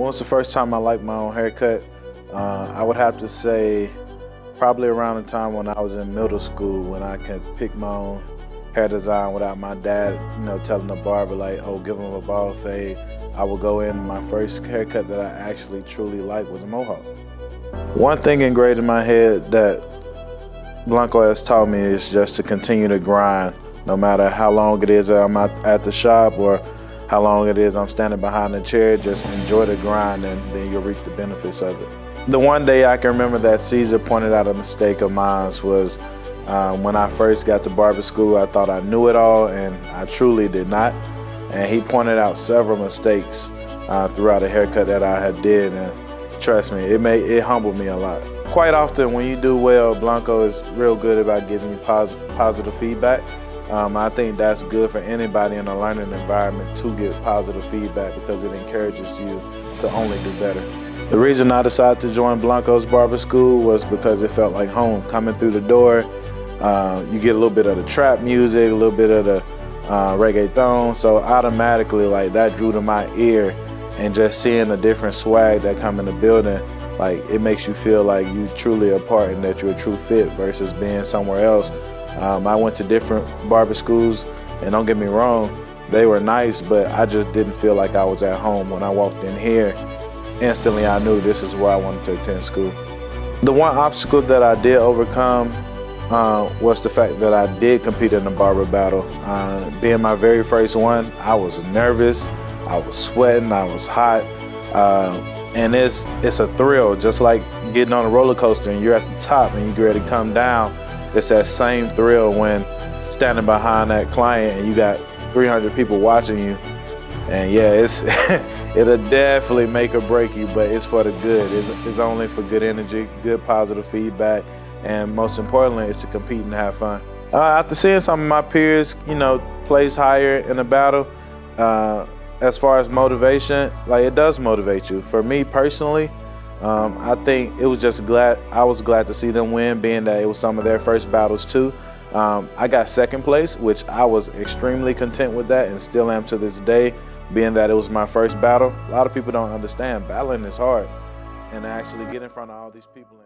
When was the first time I liked my own haircut? Uh, I would have to say probably around the time when I was in middle school when I could pick my own hair design without my dad, you know, telling the barber like, oh, give him a bald fade. I would go in, my first haircut that I actually truly liked was a mohawk. One thing engraved in my head that Blanco has taught me is just to continue to grind no matter how long it is that I'm at the shop or how long it is I'm standing behind the chair, just enjoy the grind and then you'll reap the benefits of it. The one day I can remember that Caesar pointed out a mistake of mine was um, when I first got to barber school, I thought I knew it all and I truly did not. And he pointed out several mistakes uh, throughout a haircut that I had did and trust me, it made it humbled me a lot. Quite often when you do well, Blanco is real good about giving you positive, positive feedback. Um, I think that's good for anybody in a learning environment to get positive feedback because it encourages you to only do better. The reason I decided to join Blanco's Barber School was because it felt like home. Coming through the door, uh, you get a little bit of the trap music, a little bit of the uh, reggaeton, so automatically like that drew to my ear and just seeing the different swag that come in the building, like it makes you feel like you truly a part and that you're a true fit versus being somewhere else um, I went to different barber schools, and don't get me wrong, they were nice, but I just didn't feel like I was at home. When I walked in here, instantly I knew this is where I wanted to attend school. The one obstacle that I did overcome uh, was the fact that I did compete in the barber battle. Uh, being my very first one, I was nervous, I was sweating, I was hot, uh, and it's, it's a thrill, just like getting on a roller coaster and you're at the top and you're ready to come down it's that same thrill when standing behind that client and you got 300 people watching you. And yeah, it's it'll definitely make or break you, but it's for the good. It's, it's only for good energy, good positive feedback, and most importantly, it's to compete and have fun. Uh, after seeing some of my peers, you know, place higher in the battle, uh, as far as motivation, like it does motivate you. For me personally, um, I think it was just glad, I was glad to see them win, being that it was some of their first battles too. Um, I got second place, which I was extremely content with that and still am to this day, being that it was my first battle. A lot of people don't understand, battling is hard. And actually get in front of all these people